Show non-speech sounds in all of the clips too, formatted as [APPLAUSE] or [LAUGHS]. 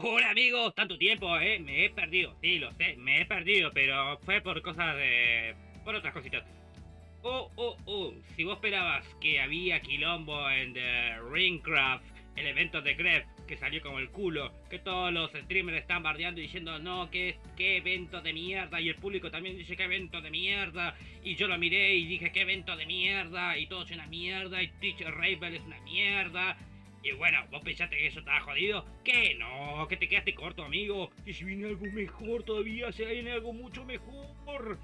Hola amigos, tanto tiempo, eh, me he perdido, sí, lo sé, me he perdido, pero fue por cosas de... por otras cositas. Oh, oh, oh, si vos esperabas que había quilombo en The Ringcraft, el evento de Gref, que salió como el culo, que todos los streamers están bardeando y diciendo, no, que qué evento de mierda, y el público también dice, qué evento de mierda, y yo lo miré y dije, qué evento de mierda, y todo es una mierda, y Twitch Ravel es una mierda, y bueno, vos pensaste que eso estaba jodido. Que no, que te quedaste corto, amigo. Que si viene algo mejor todavía, se viene algo mucho mejor.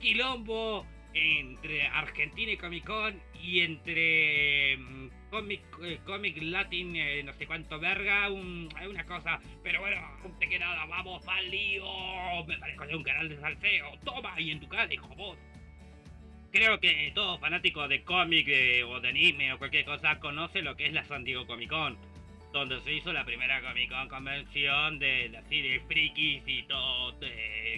Quilombo entre Argentina y Comic Con y entre mm, Comic, eh, Comic Latin, eh, no sé cuánto verga, un, una cosa. Pero bueno, te que nada, vamos al lío. Me parezco de un canal de salseo. Toma, y en tu cara, hijo vos. Creo que todo fanático de cómic eh, o de anime o cualquier cosa conoce lo que es la San Diego Comic Con, donde se hizo la primera Comic Con convención de así de frikis y todo,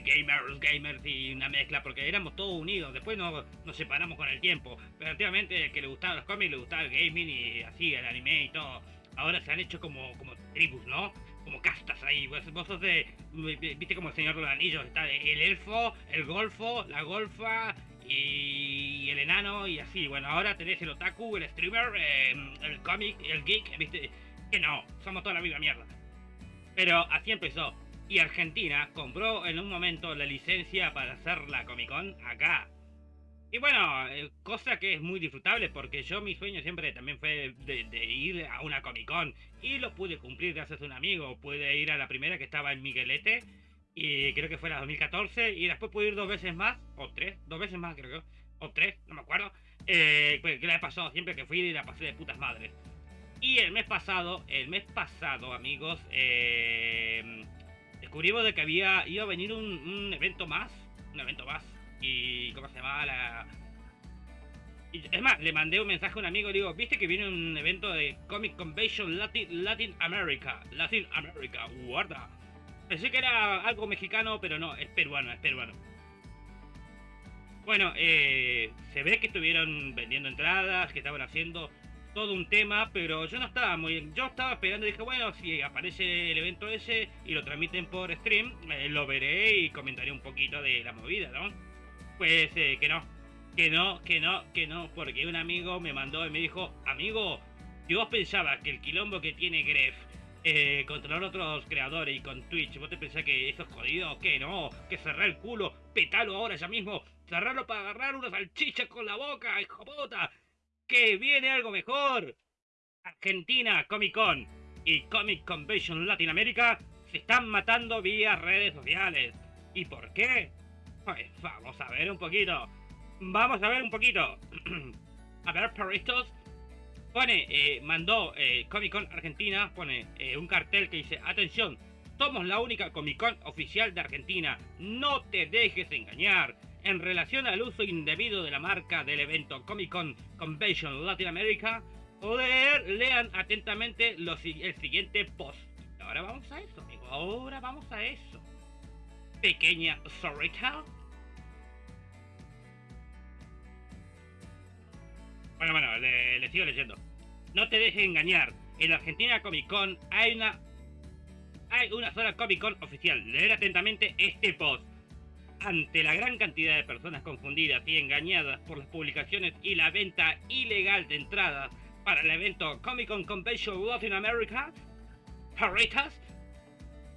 gamers, gamers y una mezcla, porque éramos todos unidos. Después nos, nos separamos con el tiempo, pero antiguamente que le gustaban los cómics, le gustaba el gaming y así el anime y todo. Ahora se han hecho como, como tribus, ¿no? como castas ahí. Vos. Viste como el Señor de los Anillos. Está el elfo, el golfo, la golfa y el enano y así. Bueno, ahora tenés el otaku, el streamer, em, el cómic, el geek, viste, que no, somos toda la misma mierda. Pero así empezó. Y Argentina compró en un momento la licencia para hacer la Comic Con acá. Y bueno, eh, cosa que es muy disfrutable porque yo mi sueño siempre también fue de, de, ir a una Comic Con. Y lo pude cumplir gracias a un amigo. Pude ir a la primera que estaba en Miguelete y creo que fue la 2014 y después pude ir dos veces más, o tres, dos veces más creo que, o tres, no me acuerdo, eh, pues, que la he pasado siempre que fui y la pasé de putas madres. Y el mes pasado, el mes pasado amigos, eh, descubrimos de que había, iba a venir un, evento más, un evento más, y ¿cómo se llama? La... es más, le mandé un mensaje a un amigo y digo, ¿viste que viene un evento de Comic Convention Latin, Latin America? Latin America, guarda. Pensé que era algo mexicano, pero no, es peruano, es peruano. Bueno, eh, se ve que estuvieron vendiendo entradas, que estaban haciendo todo un tema, pero yo no estaba muy... Yo estaba esperando y dije, bueno, si aparece el evento ese y lo transmiten por stream, eh, lo veré y comentaré un poquito de la movida, ¿no? Pues eh, que no, que no, que no, que no, porque un amigo me mandó y me dijo, amigo, si vos pensabas que el quilombo que tiene Gref eh, controlar otros creadores y con Twitch. ¿Vos te pensás que eso es jodido? ¿Qué no? Que cerrar el culo, petalo ahora ya mismo, cerrarlo para agarrar una salchicha con la boca, hijo puta. Que viene algo mejor. Argentina Comic Con y Comic Convention Latinoamérica se están matando vía redes sociales. ¿Y por qué? Pues vamos a ver un poquito. Vamos a ver un poquito. [CLEARS THROAT] a ver, perritos, Pone, eh, mandó eh, Comic Con Argentina, pone eh, un cartel que dice, atención, somos la única Comic Con oficial de Argentina, no te dejes engañar. En relación al uso indebido de la marca del evento Comic Con Convention Latin America, poder lean atentamente los, el siguiente post. Ahora vamos a eso, amigo, ahora vamos a eso. Pequeña storytell Bueno, bueno, le, sigo leyendo. No te dejes engañar. En Argentina Comic Con hay una hay una sola Comic Con oficial. Leer atentamente este post. Ante la gran cantidad de personas confundidas y engañadas por las publicaciones y la venta ilegal de entradas para el evento Comic Con Convention Latin America,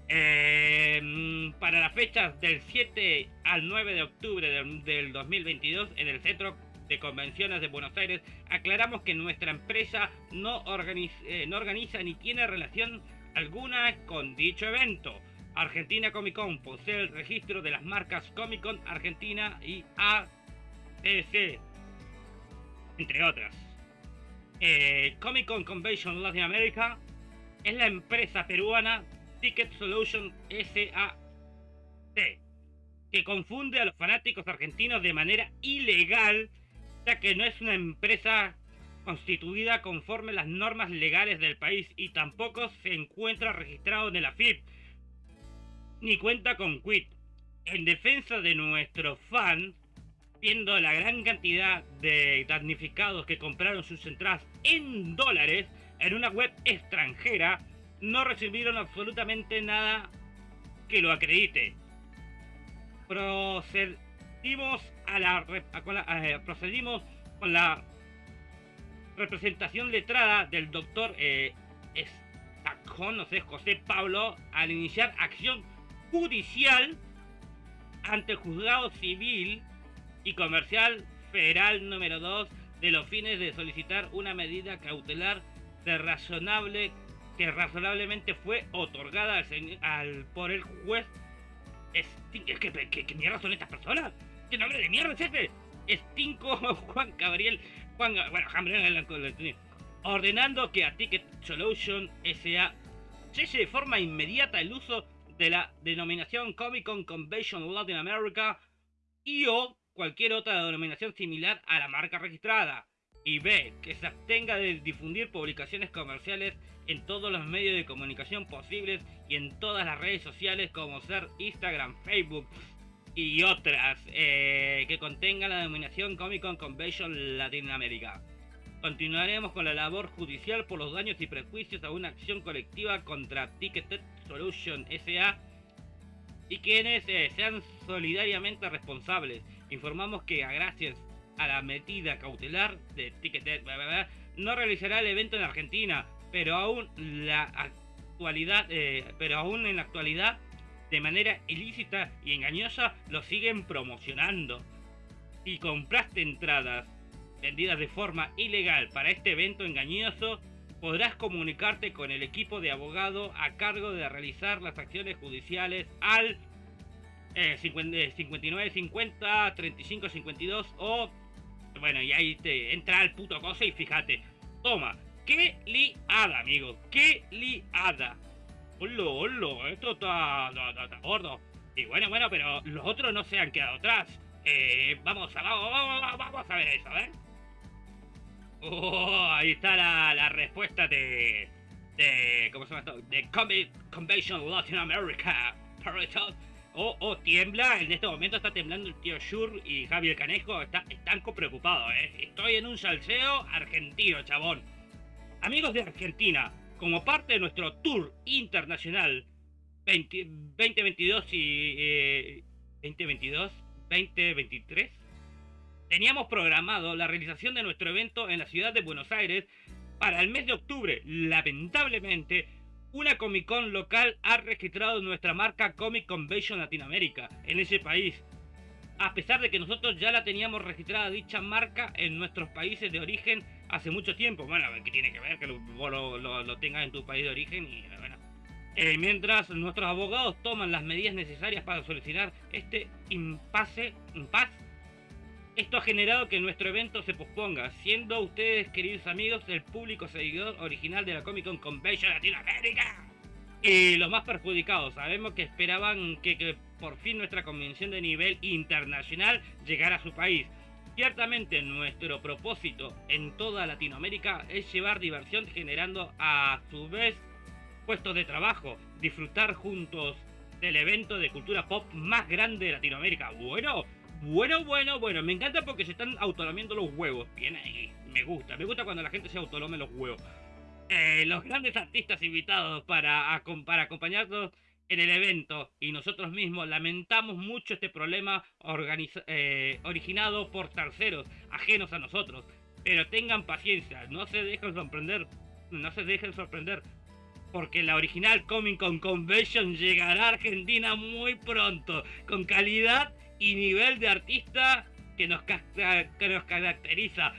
eh, para las fechas del 7 al 9 de octubre del, del 2022 en el Centro de Convenciones de Buenos Aires, aclaramos que nuestra empresa no organiza, eh, no organiza ni tiene relación alguna con dicho evento. Argentina Comic Con posee el registro de las marcas Comic Con Argentina y ACC, entre otras. Eh, Comic Con Convention Latin America es la empresa peruana Ticket Solution SAC que confunde a los fanáticos argentinos de manera ilegal que no es una empresa constituida conforme las normas legales del país y tampoco se encuentra registrado en el AFIP, ni cuenta con QUIT. En defensa de nuestro fan, viendo la gran cantidad de damnificados que compraron sus entradas en dólares en una web extranjera, no recibieron absolutamente nada que lo acredite. Procedimos a la, con la eh, procedimos con la representación letrada del doctor eh, no sé, José Pablo, al iniciar acción judicial ante el juzgado civil y comercial federal número 2 de los fines de solicitar una medida cautelar de razonable que razonablemente fue otorgada al, por el juez. Es, ¿qué, qué, mierda son estas personas? ¿Qué nombre de mierda es este? Estinco [LAUGHS] Juan Gabriel. Juan, bueno, Gabriel ordenando que a Ticket Solution S.A. cese de forma inmediata el uso de la denominación Comic Con Convention Latin America y o cualquier otra denominación similar a la marca registrada. Y B. Que se abstenga de difundir publicaciones comerciales en todos los medios de comunicación posibles y en todas las redes sociales como ser Instagram, Facebook y otras eh, que contengan la denominación Comic Con Convention Latinoamérica. Continuaremos con la labor judicial por los daños y prejuicios a una acción colectiva contra Ticketed Solution SA y quienes eh, sean solidariamente responsables. Informamos que gracias a la medida cautelar de Ticketed no realizará el evento en Argentina, pero aún la actualidad, eh, pero aún en la actualidad de manera ilícita y engañosa lo siguen promocionando. Y compraste entradas vendidas de forma ilegal para este evento engañoso, podrás comunicarte con el equipo de abogado a cargo de realizar las acciones judiciales al eh, 5950 3552 o bueno y ahí te entra al puto cosa y fíjate toma qué liada amigos qué liada hola hola esto está, está, gordo y bueno bueno pero los otros no se han quedado atrás eh, vamos, a, vamos, vamos a ver eso, ¿eh? Oh, ahí está la, la respuesta de, de. ¿Cómo se llama esto? De Comic Convention Latin America. Oh, oh, tiembla. En este momento está temblando el tío Shur y Javier Canejo. Está, están preocupados, ¿eh? Estoy en un salseo argentino, chabón. Amigos de Argentina, como parte de nuestro tour internacional 2022 y. Eh, 2022, 2023 Teníamos programado la realización de nuestro evento en la ciudad de Buenos Aires para el mes de octubre. Lamentablemente, una Comic Con local ha registrado nuestra marca Comic Convention Latinoamérica en ese país. A pesar de que nosotros ya la teníamos registrada dicha marca en nuestros países de origen hace mucho tiempo. Bueno, ¿qué tiene que ver que lo, lo, tengas en tu país de origen? Y. Eh, mientras nuestros abogados toman las medidas necesarias para solucionar este impasse, impasse esto ha generado que nuestro evento se posponga, siendo ustedes, queridos amigos, el público seguidor original de la Comic Con Convention Latinoamérica. Y los más perjudicados, sabemos que esperaban que, por fin nuestra convención de nivel internacional llegara a su país. Ciertamente nuestro propósito en toda Latinoamérica es llevar diversión generando a su vez puestos de trabajo, disfrutar juntos del evento de cultura pop más grande de Latinoamérica. Bueno, bueno, bueno, bueno, me encanta porque se están autolamiendo los huevos. Bien ahí, me gusta, me gusta cuando la gente se autolame los huevos. Eh, los grandes artistas invitados para, para acompañarnos en el evento y nosotros mismos lamentamos mucho este problema eh, originado por terceros ajenos a nosotros. Pero tengan paciencia, no se dejen sorprender, no se dejen sorprender, porque la original Comic Con Convention llegará a Argentina muy pronto, con calidad y nivel de artista que nos, que nos caracteriza.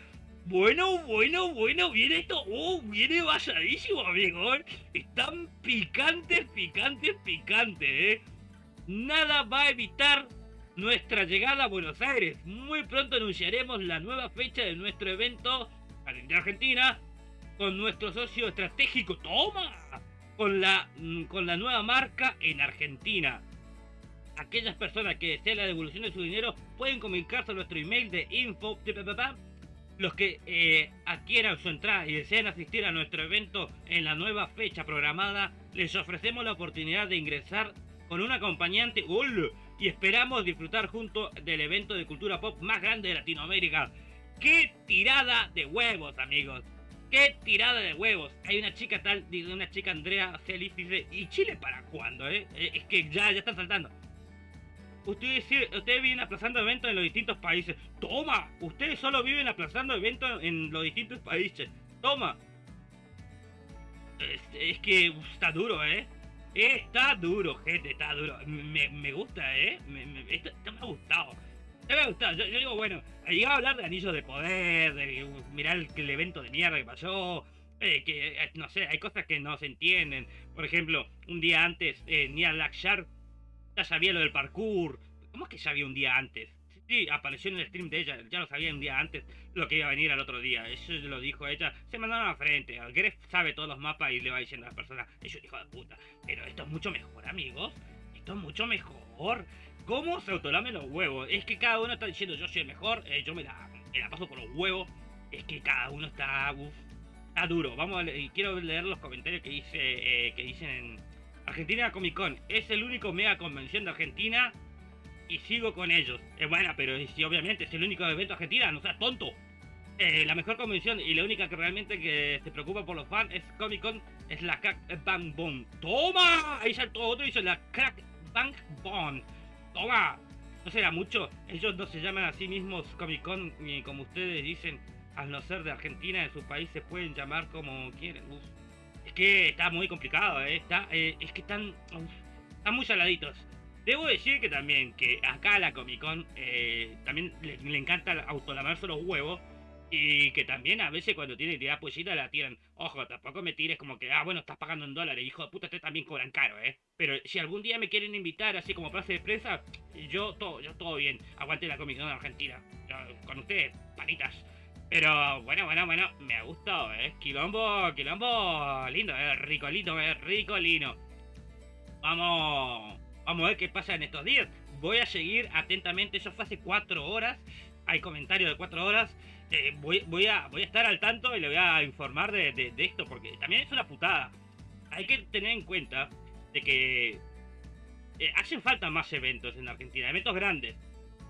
Bueno, bueno, bueno, viene esto. Oh, viene basadísimo, amigo. Están picantes, picantes, picantes, ¿eh? Nada va a evitar nuestra llegada a Buenos Aires. Muy pronto anunciaremos la nueva fecha de nuestro evento de Argentina con nuestro socio estratégico. ¡Toma! Con la, mm, con la nueva marca en Argentina aquellas personas que deseen la devolución de su dinero pueden comunicarse a nuestro email de info. Los que eh, adquieran su entrada y deseen asistir a nuestro evento en la nueva fecha programada, les ofrecemos la oportunidad de ingresar con un acompañante y esperamos disfrutar junto del evento de cultura pop más grande de Latinoamérica. ¡Qué tirada de huevos, amigos! qué tirada de huevos. Hay una chica tal, una chica Andrea Celis dice, ¿y Chile para cuándo, eh? eh? Es que ya, ya están saltando. Ustedes, ustedes viven aplazando eventos en los distintos países. Toma, ustedes solo viven aplazando eventos en los distintos países. Toma. Es, que está duro, ¿eh? Está duro, gente, está duro. Me, gusta, ¿eh? Me, me, esto, me ha gustado. Me ha gustado. Yo, digo, bueno, llegaba a hablar de anillos de poder, de mirar el, evento de mierda que pasó. Eh, que, eh, no sé, hay cosas que no se entienden. Por ejemplo, un día antes, eh, Nia Lakshar ya sabía lo del parkour. ¿Cómo es que sabía un día antes? Sí, apareció en el stream de ella, ya lo sabía un día antes lo que iba a venir al otro día. Eso lo dijo ella. Se mandaron a frente. Gref sabe todos los mapas y le va diciendo a las personas, es un hijo de puta. Pero esto es mucho mejor, amigos. Esto es mucho mejor. ¿Cómo se autolame los huevos? Es que cada uno está diciendo yo soy el mejor, eh, yo me la, paso por los huevos. Es que cada uno está, está duro. Vamos a leer, quiero leer los comentarios que dice eh, que dicen en Argentina Comic Con. Es el único mega convención de Argentina y sigo con ellos. Es buena, pero si obviamente es el único evento argentina, no seas tonto. Eh, la mejor convención y la única que realmente que se preocupa por los fans es Comic Con, es la Crack Bang Boom. ¡Toma! Ahí saltó otro y dice la Crack Bang Boom. ¡Toma! No será mucho. Ellos no se llaman a sí mismos Comic Con ni como ustedes dicen, al no ser de Argentina, de su país se pueden llamar como quieren. Que está muy complicado, ¿eh? Está, eh, es que están, están muy saladitos. Debo decir que también, que acá a la Comic Con eh, también le, encanta autolamarse los huevos. Y que también a veces cuando tiene idea poesía la tiran. Ojo, tampoco me tires como que, ah, bueno, estás pagando en dólares, hijo de puta, ustedes también cobran caro, ¿eh? Pero si algún día me quieren invitar así como clase de prensa, yo todo, yo todo bien. Aguante la Comic Con Argentina. con ustedes, panitas. Pero bueno, bueno, bueno, me ha gustado, ¿eh? Quilombo, quilombo lindo, ¿eh? Ricolito, ¿eh? Ricolino. Vamos Vamos a ver qué pasa en estos días. Voy a seguir atentamente. Eso fue hace cuatro horas. Hay comentarios de cuatro horas. Eh, voy, voy, a, voy a estar al tanto y le voy a informar de, esto. Porque también es una putada. Hay que tener en cuenta de que eh, hacen falta más eventos en Argentina. Eventos grandes.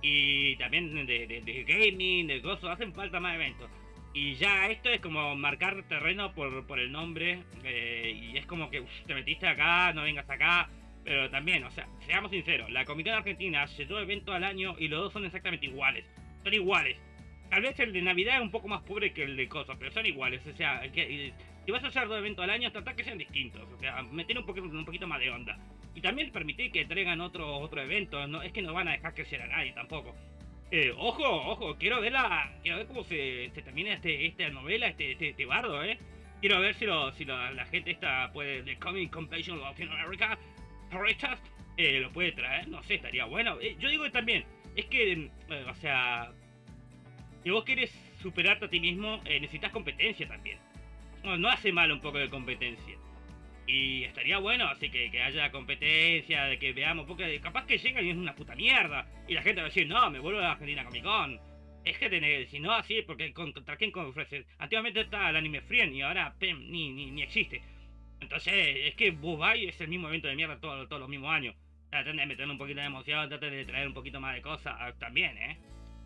Y también de, gaming, de cosas. Hacen falta más eventos. Y ya esto es como marcar terreno por, por el nombre. Eh, y es como que te metiste acá, no vengas acá pero también, o sea, seamos sinceros, la Comic Argentina hace dos eventos al año y los dos son exactamente iguales. Son iguales. Tal vez el de Navidad es un poco más pobre que el de cosas, pero son iguales. O sea, que, si vas a hacer dos eventos al año, trata que sean distintos. O sea, meter un poquito, un poquito más de onda. Y también permitir que traigan otro, otro evento. No, es que no van a dejar crecer a nadie tampoco. Eh, ojo, ojo, quiero ver la, quiero ver cómo se, se termina este, esta novela, este, este, este bardo, eh. Quiero ver si, lo, si la gente esta puede, de Comic Competition Latinoamérica Richard eh, lo puede traer, no sé, estaría bueno. Eh, yo digo también, es que, eh, o sea, si vos quieres superarte a ti mismo, necesitas competencia también. No, hace mal un poco de competencia. Y estaría bueno, así que, que haya competencia, de que veamos, porque capaz que llegan y es una puta mierda. Y la gente va a decir, no, me vuelvo a la Argentina Comic Con. Es que tenés, si no así, porque contra quién ofrecer. Antiguamente está el anime Friend y ahora PEM ni, ni, ni existe. Entonces, es que Bubai es el mismo evento de mierda todos los mismos años. Traten de meter un poquito de emoción, traten de traer un poquito más de cosas ah, también, ¿eh?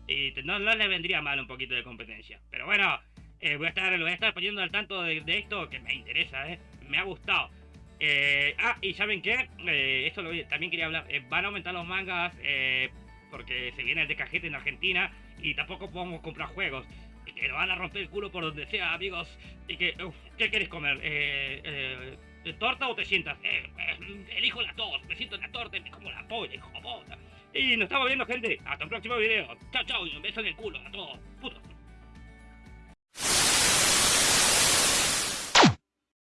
Y no, no les vendría mal un poquito de competencia. Pero bueno, eh, voy, a estar, voy a estar poniendo al tanto de, esto que me interesa, ¿eh? Me ha gustado. Eh, ah, y ¿saben qué? Eh, esto lo, también quería hablar. Eh, van a aumentar los mangas porque se viene el de cajete en Argentina y tampoco podemos comprar juegos y que lo van a romper el culo por donde sea, amigos. Y que, ¿qué quieres comer? Eh, eh, ¿Torta o te sientas? Eh, eh, elijo la tos, me siento en la torta y me como la polla, hijo puta. Y nos estamos viendo, gente. Hasta el próximo video. Chao, chao, y un beso en el culo a todos. Putos.